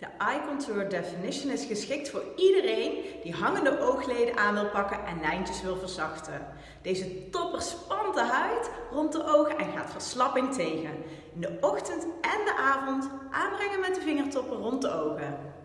De Eye Contour Definition is geschikt voor iedereen die hangende oogleden aan wil pakken en lijntjes wil verzachten. Deze topper spant de huid rond de ogen en gaat verslapping tegen. In de ochtend en de avond aanbrengen met de vingertoppen rond de ogen.